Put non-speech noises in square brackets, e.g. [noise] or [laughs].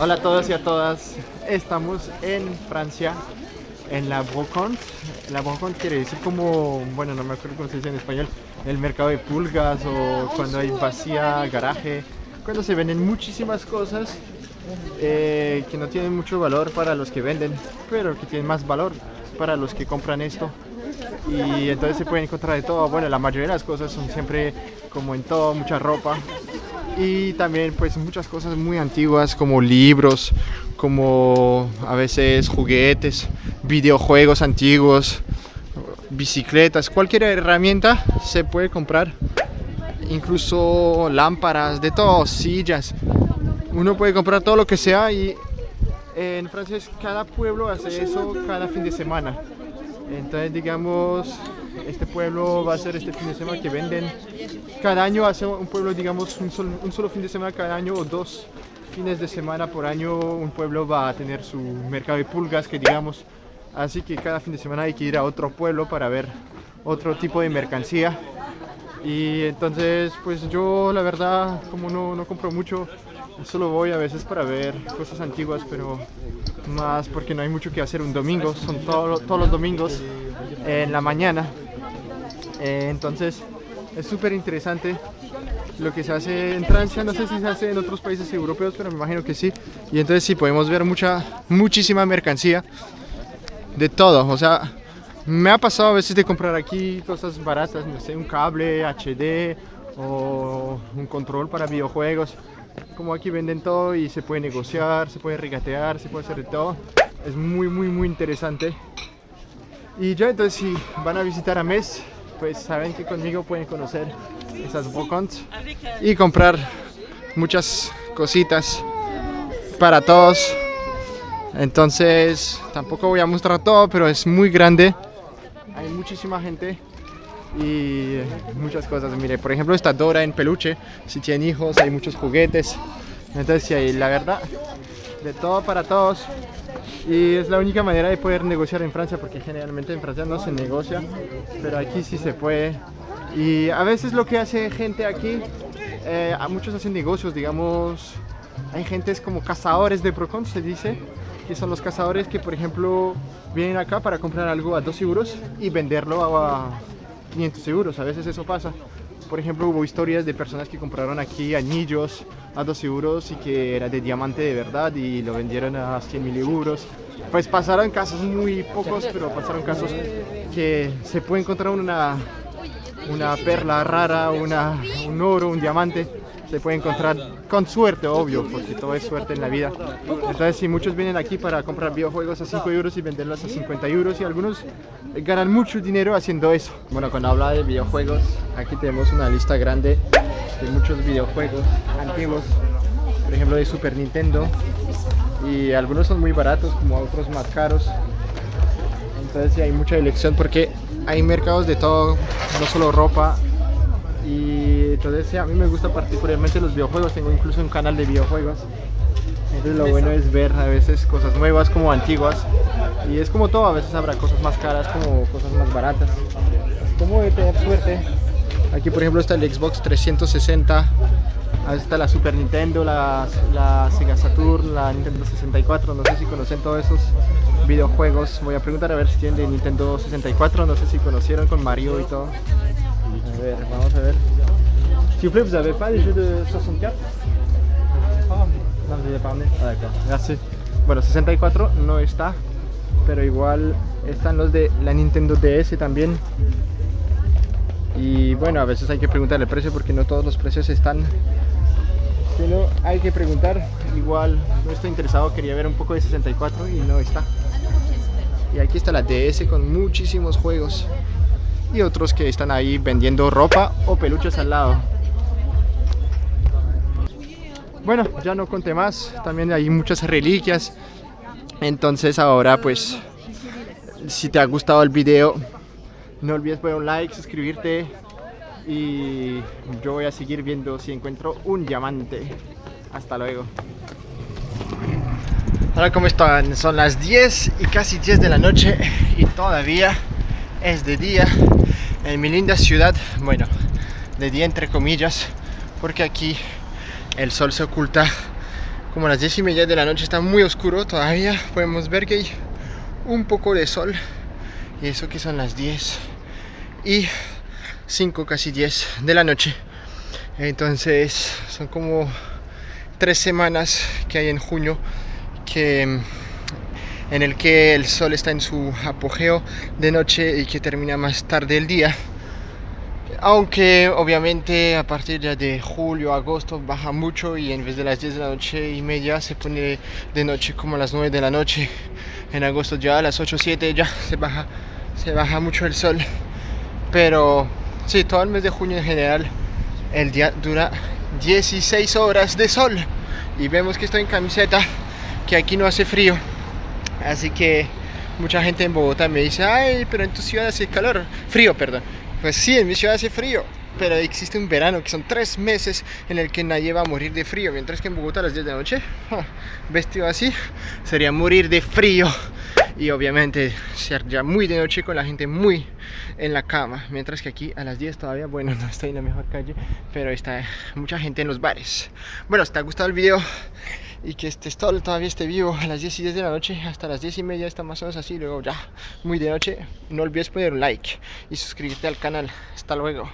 Hola a todos y a todas, estamos en Francia, en la Brocante. La Brocante quiere decir como, bueno, no me acuerdo cómo se dice en español, el mercado de pulgas o cuando hay vacía, garaje, cuando se venden muchísimas cosas eh, que no tienen mucho valor para los que venden, pero que tienen más valor para los que compran esto. Y entonces se puede encontrar de todo. Bueno, la mayoría de las cosas son siempre como en todo, mucha ropa. Y también pues muchas cosas muy antiguas como libros, como a veces juguetes, videojuegos antiguos, bicicletas, cualquier herramienta se puede comprar. Incluso lámparas, de todo, sillas. Uno puede comprar todo lo que sea y en Francia cada pueblo hace eso cada fin de semana. Entonces digamos, este pueblo va a ser este fin de semana que venden. Cada año hace un pueblo, digamos, un solo, un solo fin de semana cada año o dos fines de semana por año un pueblo va a tener su mercado de pulgas que digamos. Así que cada fin de semana hay que ir a otro pueblo para ver otro tipo de mercancía. Y entonces pues yo la verdad como no, no compro mucho Solo voy a veces para ver cosas antiguas, pero más porque no hay mucho que hacer un domingo. Son todos los domingos en la mañana. Eh, entonces es súper interesante lo que se hace en Francia. No sé si se hace en otros países europeos, pero me imagino que sí. Y entonces sí, podemos ver mucha, muchísima mercancía de todo. O sea, me ha pasado a veces de comprar aquí cosas baratas, no sé, un cable HD o un control para videojuegos como aquí venden todo y se puede negociar, se puede regatear, se puede hacer de todo. Es muy, muy, muy interesante. Y ya entonces si van a visitar a Mes, pues saben que conmigo pueden conocer esas bocons y comprar muchas cositas para todos. Entonces tampoco voy a mostrar todo, pero es muy grande. Hay muchísima gente y muchas cosas. Mire, por ejemplo, esta Dora en peluche, si tienen hijos, hay muchos juguetes. Entonces, sí, la verdad, de todo para todos. Y es la única manera de poder negociar en Francia, porque generalmente en Francia no se negocia, pero aquí sí se puede. Y a veces lo que hace gente aquí, eh, muchos hacen negocios, digamos, hay gentes como cazadores de Procon, se dice, que son los cazadores que, por ejemplo, vienen acá para comprar algo a 2 euros y venderlo a 500 euros, a veces eso pasa. Por ejemplo, hubo historias de personas que compraron aquí anillos a 2 euros y que era de diamante de verdad y lo vendieron a 100 mil euros. Pues pasaron casos muy pocos, pero pasaron casos que se puede encontrar una, una perla rara, una, un oro, un diamante se puede encontrar con suerte, obvio, porque todo es suerte en la vida. Entonces, si muchos vienen aquí para comprar videojuegos a 5 euros y venderlos a 50 euros, y algunos ganan mucho dinero haciendo eso. Bueno, cuando habla de videojuegos, aquí tenemos una lista grande de muchos videojuegos antiguos, por ejemplo de Super Nintendo, y algunos son muy baratos, como otros más caros. Entonces, sí, hay mucha elección porque hay mercados de todo, no solo ropa, y entonces a mí me gusta particularmente los videojuegos, tengo incluso un canal de videojuegos. Entonces lo bueno es ver a veces cosas nuevas como antiguas y es como todo, a veces habrá cosas más caras como cosas más baratas. Como de tener suerte. Aquí por ejemplo está el Xbox 360, ahí está la Super Nintendo, la, Sega Saturn, la Nintendo 64, no sé si conocen todos esos videojuegos. Voy a preguntar a ver si tienen de Nintendo 64, no sé si conocieron con Mario y todo. A ver, vamos a ver. S'il vous de 64 No, Ah, d'accord. Merci. Bueno, 64 no está, pero igual están los de la Nintendo DS también. Y bueno, a veces hay que preguntar el precio porque no todos los precios están. Pero hay que preguntar. Igual no estoy interesado, quería ver un poco de 64 y no está. Y aquí está la DS con muchísimos juegos y otros que están ahí vendiendo ropa o peluches al lado. Bueno, ya no conté más, también hay muchas reliquias, entonces ahora pues si te ha gustado el video no olvides poner un like, suscribirte y yo voy a seguir viendo si encuentro un diamante. Hasta luego. Hola, ¿cómo están? Son las 10 y casi 10 de la noche y todavía es de día en mi linda ciudad, bueno, de día entre comillas, porque aquí el sol se oculta como a las 10 y media de la noche está muy oscuro todavía podemos ver que hay un poco de sol y eso que son las 10 y 5 casi 10 de la noche. Entonces son como tres semanas que hay en junio que en el que el sol está en su apogeo de noche y que termina más tarde el día aunque obviamente a partir ya de julio, agosto baja mucho y en vez de las 10 de la noche y media se pone de noche como a las 9 de la noche. En agosto ya a las 8 7 ya se baja, se baja mucho el sol. Pero sí, todo el mes de junio en general el día dura 16 horas de sol. Y vemos que estoy en camiseta, que aquí no hace frío. Así que mucha gente en Bogotá me dice, ay, pero en tu ciudad hace calor, frío, perdón. Pues sí, en mi ciudad hace frío, pero existe un verano que son tres meses en el que nadie va a morir de frío, mientras que en Bogotá a las 10 de la noche, vestido así, sería morir de frío. Y obviamente ya muy de noche con la gente muy en la cama, mientras que aquí a las 10 todavía, bueno, [laughs] no estoy en la mejor calle, pero está mucha gente en los bares. Bueno, si te ha gustado el video y que este sol todavía esté vivo a las 10 y 10 de la noche hasta las 10 y media está más o menos así luego ya muy de noche no olvides poner un like y suscribirte al canal. Hasta luego